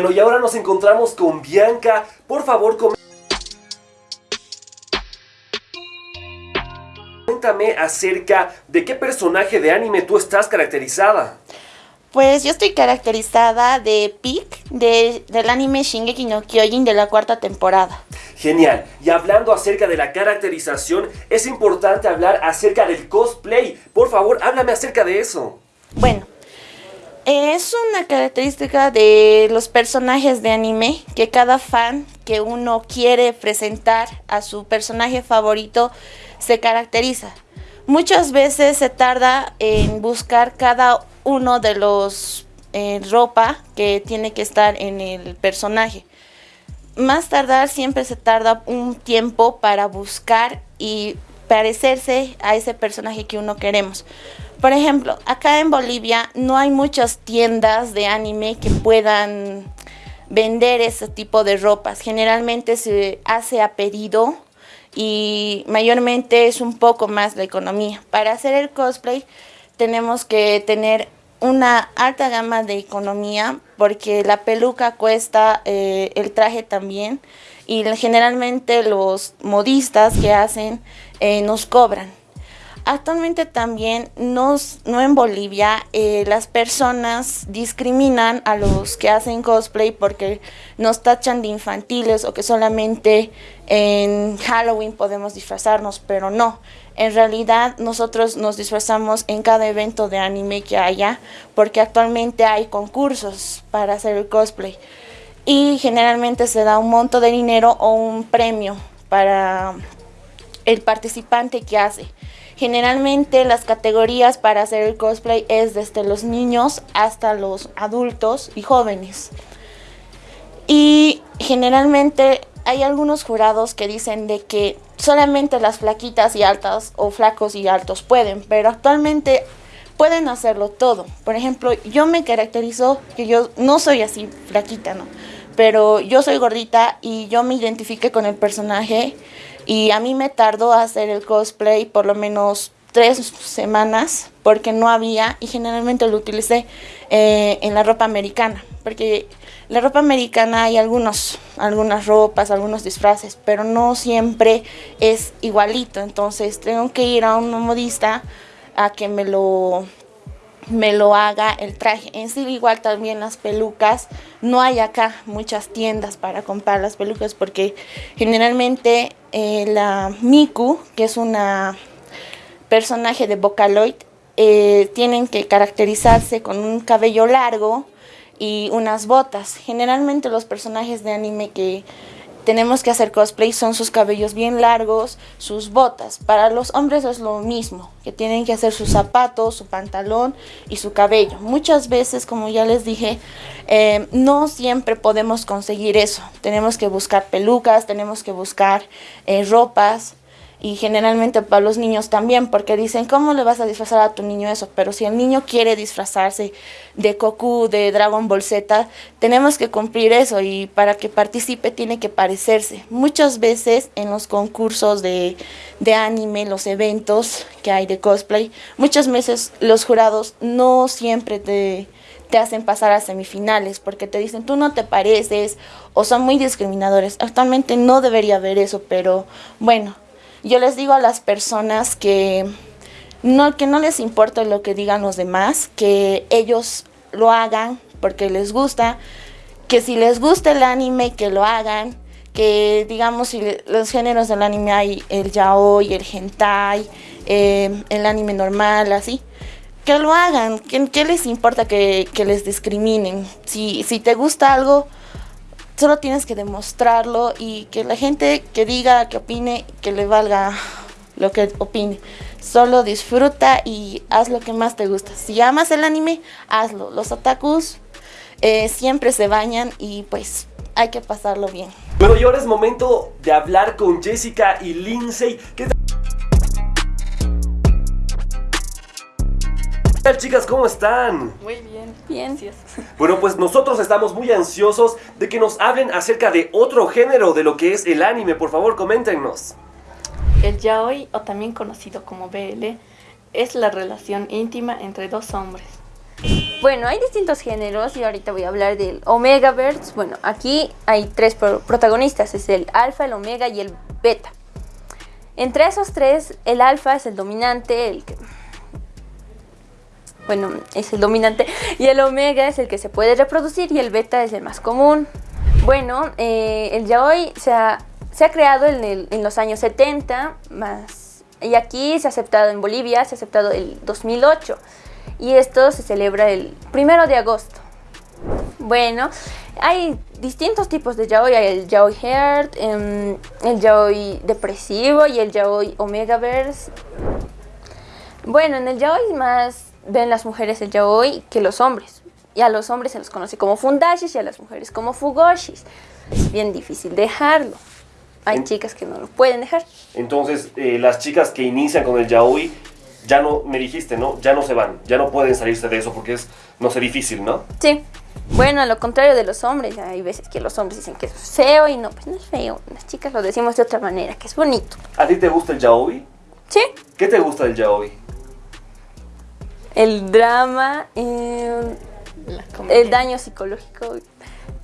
Bueno, y ahora nos encontramos con Bianca. Por favor, Cuéntame acerca de qué personaje de anime tú estás caracterizada. Pues yo estoy caracterizada de Pick del anime Shingeki no Kyojin de la cuarta temporada. Genial. Y hablando acerca de la caracterización, es importante hablar acerca del cosplay. Por favor, háblame acerca de eso. Bueno, es una característica de los personajes de anime que cada fan que uno quiere presentar a su personaje favorito se caracteriza. Muchas veces se tarda en buscar cada uno de los eh, ropa que tiene que estar en el personaje. Más tardar siempre se tarda un tiempo para buscar y parecerse a ese personaje que uno queremos. Por ejemplo, acá en Bolivia no hay muchas tiendas de anime que puedan vender ese tipo de ropas. Generalmente se hace a pedido y mayormente es un poco más la economía. Para hacer el cosplay tenemos que tener una alta gama de economía porque la peluca cuesta, eh, el traje también y generalmente los modistas que hacen eh, nos cobran. Actualmente también nos, no en Bolivia eh, las personas discriminan a los que hacen cosplay porque nos tachan de infantiles o que solamente en Halloween podemos disfrazarnos, pero no. En realidad nosotros nos disfrazamos en cada evento de anime que haya porque actualmente hay concursos para hacer el cosplay y generalmente se da un monto de dinero o un premio para el participante que hace. Generalmente las categorías para hacer el cosplay es desde los niños hasta los adultos y jóvenes. Y generalmente hay algunos jurados que dicen de que solamente las flaquitas y altas o flacos y altos pueden, pero actualmente pueden hacerlo todo. Por ejemplo, yo me caracterizo que yo no soy así flaquita, ¿no? Pero yo soy gordita y yo me identifique con el personaje y a mí me tardó hacer el cosplay por lo menos tres semanas porque no había y generalmente lo utilicé eh, en la ropa americana porque la ropa americana hay algunos, algunas ropas, algunos disfraces, pero no siempre es igualito, entonces tengo que ir a un modista a que me lo me lo haga el traje. En sí igual también las pelucas, no hay acá muchas tiendas para comprar las pelucas porque generalmente eh, la Miku, que es una personaje de Vocaloid, eh, tienen que caracterizarse con un cabello largo y unas botas. Generalmente los personajes de anime que tenemos que hacer cosplay son sus cabellos bien largos, sus botas. Para los hombres es lo mismo, que tienen que hacer sus zapatos, su pantalón y su cabello. Muchas veces, como ya les dije, eh, no siempre podemos conseguir eso. Tenemos que buscar pelucas, tenemos que buscar eh, ropas y generalmente para los niños también, porque dicen, ¿cómo le vas a disfrazar a tu niño eso? Pero si el niño quiere disfrazarse de Goku, de Dragon Ball Z, tenemos que cumplir eso y para que participe tiene que parecerse. Muchas veces en los concursos de, de anime, los eventos que hay de cosplay, muchas veces los jurados no siempre te te hacen pasar a semifinales porque te dicen tú no te pareces o son muy discriminadores. Actualmente no debería haber eso, pero bueno, yo les digo a las personas que no, que no les importa lo que digan los demás, que ellos lo hagan porque les gusta, que si les gusta el anime, que lo hagan, que digamos si los géneros del anime hay el yaoi, el hentai, eh, el anime normal, así, que lo hagan, ¿qué, les importa que, que, les discriminen? Si, si te gusta algo, Solo tienes que demostrarlo y que la gente que diga, que opine, que le valga lo que opine. Solo disfruta y haz lo que más te gusta. Si amas el anime, hazlo. Los otakus eh, siempre se bañan y pues hay que pasarlo bien. Bueno, y ahora es momento de hablar con Jessica y Lindsay. Chicas? ¿Cómo están? Muy bien, bien. Bueno, pues nosotros estamos muy ansiosos de que nos hablen acerca de otro género de lo que es el anime. Por favor, coméntenos. El yaoi, o también conocido como BL, es la relación íntima entre dos hombres. Bueno, hay distintos géneros y ahorita voy a hablar del Omegaverse. Bueno, aquí hay tres protagonistas, es el alfa, el omega y el beta. Entre esos tres, el alfa es el dominante, el que... Bueno, es el dominante y el omega es el que se puede reproducir y el beta es el más común. Bueno, eh, el yaoi se ha, se ha creado en, los años 70, más, y aquí se ha aceptado en Bolivia, se ha aceptado el 2008 y esto se celebra el primero de agosto. Bueno, hay distintos tipos de yaoi, hay el yaoi heart, em, el yaoi depresivo y el yaoi omegaverse. Bueno, en el yaoi más ven las mujeres el yaoi que los hombres. Y a los hombres se los conoce como fundashis y a las mujeres como fugoshis. Es bien difícil dejarlo. Hay chicas que no lo pueden dejar. Entonces, eh, las chicas que inician con el yaoi ya no, me dijiste, ¿no? Ya no se van, ya no pueden salirse de eso porque es, no sé, difícil, ¿no? Sí. Bueno, a lo contrario de los hombres, hay veces que los hombres dicen que es feo y no, pues no es feo. Las chicas lo decimos de otra manera, que es bonito. ¿A ti te gusta el yaoi? Sí. ¿Qué te gusta del yaoi? El drama, eh, el daño psicológico,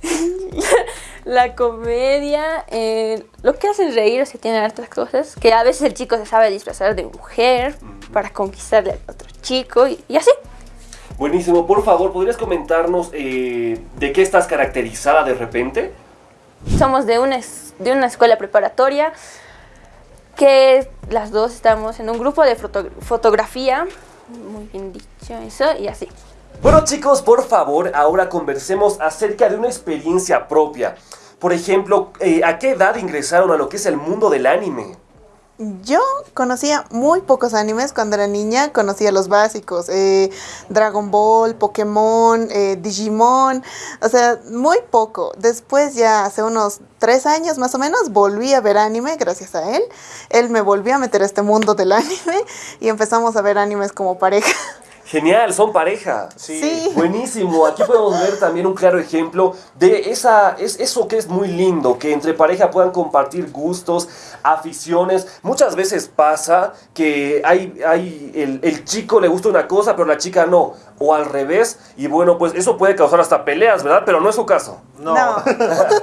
la comedia, eh, lo que hace reír, o sea, tiene hartas cosas, que a veces el chico se sabe disfrazar de mujer para conquistarle a otro chico y, así. Buenísimo, por favor, ¿podrías comentarnos eh, de qué estás caracterizada de repente? Somos de una, de una escuela preparatoria que las dos estamos en un grupo de fotografía, muy bien dicho eso, y así. Bueno chicos, por favor, ahora conversemos acerca de una experiencia propia. Por ejemplo, eh, ¿a qué edad ingresaron a lo que es el mundo del anime? Yo conocía muy pocos animes cuando era niña, conocía los básicos, eh, Dragon Ball, Pokémon, eh, Digimon, o sea, muy poco. Después ya hace unos tres años más o menos volví a ver anime gracias a él. Él me volvió a meter a este mundo del anime y empezamos a ver animes como pareja. Genial, son pareja. Sí. Buenísimo. Aquí podemos ver también un claro ejemplo de esa, es, eso que es muy lindo, que entre pareja puedan compartir gustos, aficiones. Muchas veces pasa que hay, hay el, el chico le gusta una cosa, pero la chica no. O al revés. Y bueno, pues eso puede causar hasta peleas, ¿verdad? Pero no es su caso. No, No.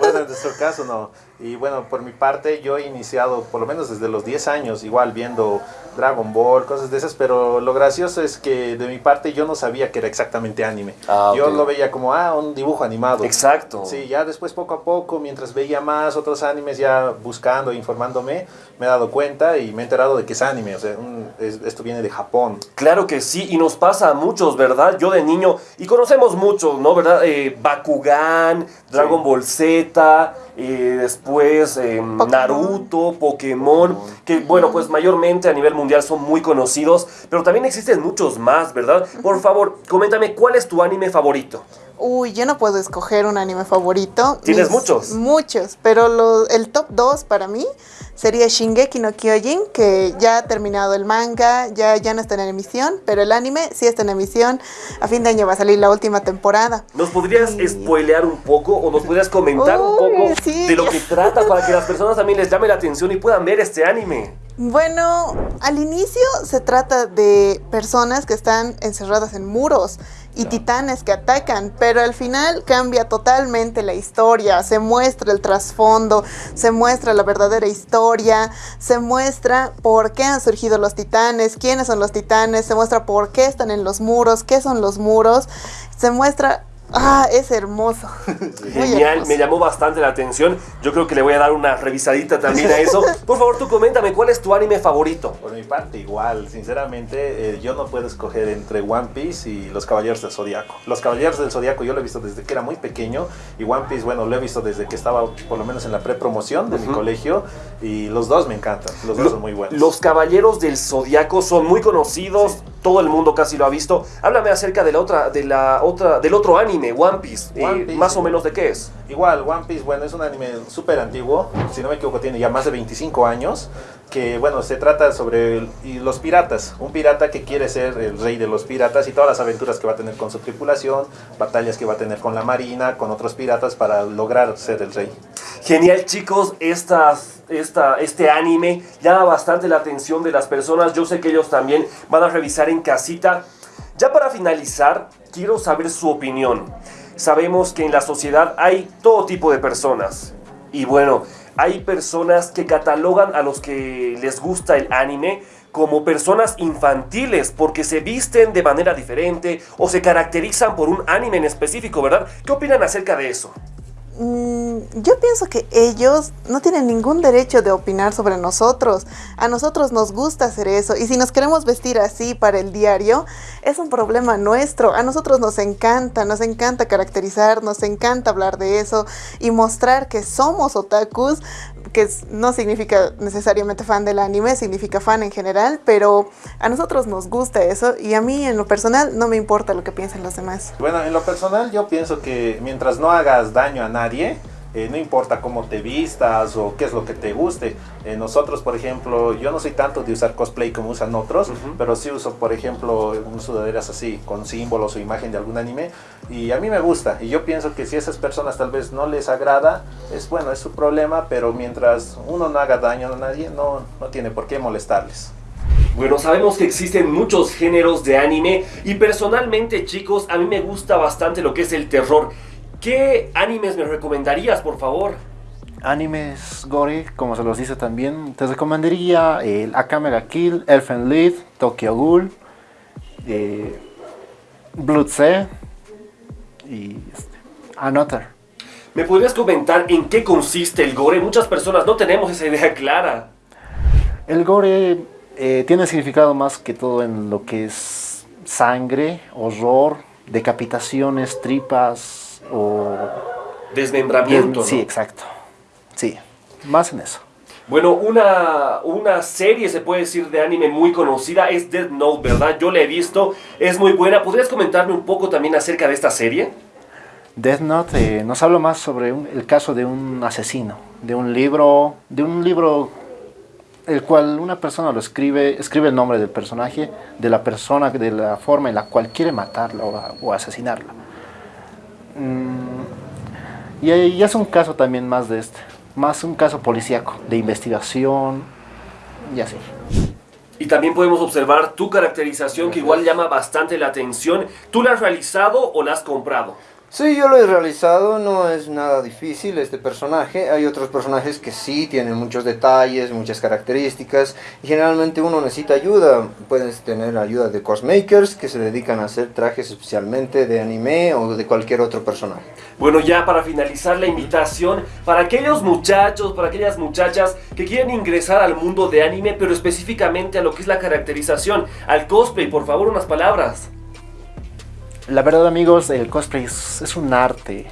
bueno, en nuestro caso no. Y bueno, por mi parte yo he iniciado por lo menos desde los 10 años, igual viendo Dragon Ball, cosas de esas, pero lo gracioso es que de mi parte yo no sabía que era exactamente anime. Ah, Yo lo veía como, ah, un dibujo animado. Exacto. Sí, ya después poco a poco, mientras veía más otros animes, ya buscando, informándome, me he dado cuenta y me he enterado de que es anime, o sea, un- es- esto viene de Japón. Claro que sí, y nos pasa a muchos, ¿verdad? Yo de niño, y conocemos muchos, ¿no? ¿Verdad? Eh, Bakugan, Dragon Ball Z, eh, después eh, Naruto, Pokémon, que bueno, pues mayormente a nivel mundial son muy conocidos, pero también existen muchos más, ¿verdad? Por favor, coméntame, ¿cuál es tu anime favorito? Uy, yo no puedo escoger un anime favorito. ¿Tienes muchos? Muchos, pero lo- el top 2 para mí sería Shingeki no Kyojin, que ya ha terminado el manga, ya, ya no está en emisión, pero el anime sí está en emisión. A fin de año va a salir la última temporada. ¿Nos podrías spoilear un poco o nos podrías comentar un poco sí. de lo que trata para que las personas también les llame la atención y puedan ver este anime? Bueno, al inicio se trata de personas que están encerradas en muros y titanes que atacan, pero al final cambia totalmente la historia, se muestra el trasfondo, se muestra la verdadera historia, se muestra por qué han surgido los titanes, quiénes son los titanes, se muestra por qué están en los muros, qué son los muros, se muestra... Ah, es hermoso. Genial, hermoso. me llamó bastante la atención. Yo creo que le voy a dar una revisadita también a eso. Por favor, tú coméntame, ¿cuál es tu anime favorito? Por mi parte, igual, sinceramente, eh, yo no puedo escoger entre One Piece y Los Caballeros del Zodiaco. Los Caballeros del Zodiaco yo lo he visto desde que era muy pequeño y One Piece, bueno, lo he visto desde que estaba por lo menos en la prepromoción de mi colegio y los dos me encantan, los dos Lo- son muy buenos. Los Caballeros del Zodiaco son muy conocidos, Sí. Todo el mundo casi lo ha visto. Háblame acerca de la otra, de la otra, del otro anime, One Piece. Eh, One Piece. más o menos de qué es. Igual, One Piece, bueno, es un anime súper antiguo, si no me equivoco tiene ya más de 25 años, que bueno, se trata sobre el- y los piratas, un pirata que quiere ser el rey de los piratas y todas las aventuras que va a tener con su tripulación, batallas que va a tener con la marina, con otros piratas para lograr ser el rey. Genial chicos, estas, esta, este anime llama bastante la atención de las personas. Yo sé que ellos también van a revisar en casita. Ya para finalizar, quiero saber su opinión. Sabemos que en la sociedad hay todo tipo de personas. Y bueno, hay personas que catalogan a los que les gusta el anime como personas infantiles porque se visten de manera diferente o se caracterizan por un anime en específico, ¿verdad? ¿Qué opinan acerca de eso? Mm, yo pienso que ellos no tienen ningún derecho de opinar sobre nosotros. A nosotros nos gusta hacer eso y si nos queremos vestir así para el diario, es un problema nuestro. A nosotros nos encanta, nos encanta caracterizar, nos encanta hablar de eso y mostrar que somos otakus, que no significa necesariamente fan del anime, significa fan en general, pero a nosotros nos gusta eso y a mí en lo personal no me importa lo que piensen los demás. Bueno, en lo personal yo pienso que mientras no hagas daño a nadie, eh, no importa cómo te vistas o qué es lo que te guste. Eh, nosotros, por ejemplo, yo no soy tanto de usar cosplay como usan otros, pero sí uso, por ejemplo, un sudaderas así, con símbolos o imagen de algún anime, y a mí me gusta. Y yo pienso que si a esas personas tal vez no les agrada, es bueno, es su problema, pero mientras uno no haga daño a nadie, no, no tiene por qué molestarles. Bueno, sabemos que existen muchos géneros de anime y personalmente chicos, a mí me gusta bastante lo que es el terror. ¿Qué animes me recomendarías, por favor? Animes gore, como se los dice también, te recomendaría el Akame Kill, Elfen Lied, Tokyo Ghoul, eh, Blood Sea y este, Another. ¿Me podrías comentar en qué consiste el gore? Muchas personas no tenemos esa idea clara. El gore eh, tiene significado más que todo en lo que es sangre, horror, decapitaciones, tripas, o... Desmembramiento. Sí, exacto. Sí, más en eso. Bueno, una, una serie, se puede decir, de anime muy conocida es Death Note, ¿verdad? Yo la he visto, es muy buena. ¿Podrías comentarme un poco también acerca de esta serie? Death Note eh, nos habla más sobre el caso de un asesino, de un libro, de un libro el cual una persona lo escribe, escribe el nombre del personaje, de la persona, de la forma en la cual quiere matarla o asesinarla. Mm, y ya es un caso también más de este, más un caso policíaco, de investigación y así. Y también podemos observar tu caracterización que igual llama bastante la atención. ¿Tú la has realizado o la has comprado? Sí, yo lo he realizado, no es nada difícil este personaje. Hay otros personajes que sí tienen muchos detalles, muchas características y generalmente uno necesita ayuda. Puedes tener ayuda de cosmakers que se dedican a hacer trajes especialmente de anime o de cualquier otro personaje. Bueno, ya para finalizar la invitación, para aquellos muchachos, para aquellas muchachas que quieren ingresar al mundo de anime, pero específicamente a lo que es la caracterización, al cosplay, por favor, unas palabras. La verdad amigos, el cosplay es, un arte,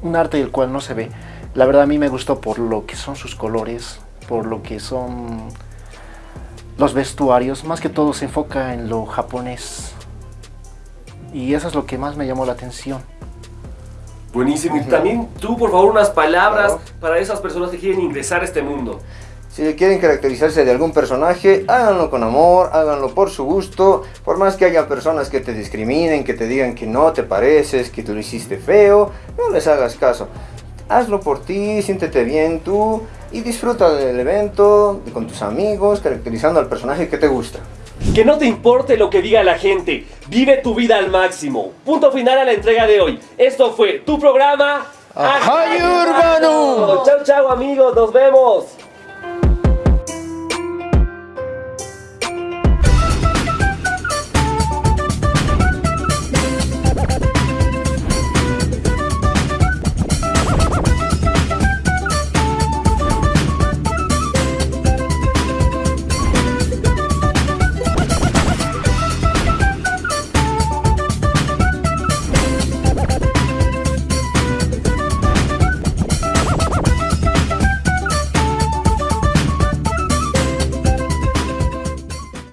un arte del cual no se ve. La verdad a mí me gustó por lo que son sus colores, por lo que son los vestuarios, más que todo se enfoca en lo japonés. Y eso es lo que más me llamó la atención. Buenísimo. Y también tú, por favor, unas palabras para esas personas que quieren ingresar a este mundo. Si quieren caracterizarse de algún personaje, háganlo con amor, háganlo por su gusto. Por más que haya personas que te discriminen, que te digan que no te pareces, que tú lo hiciste feo, no les hagas caso. Hazlo por ti, siéntete bien tú y disfruta del evento con tus amigos, caracterizando al personaje que te gusta. Que no te importe lo que diga la gente, vive tu vida al máximo. Punto final a la entrega de hoy. Esto fue tu programa. ¡Ajay Urbano! Chao, chao amigos, nos vemos.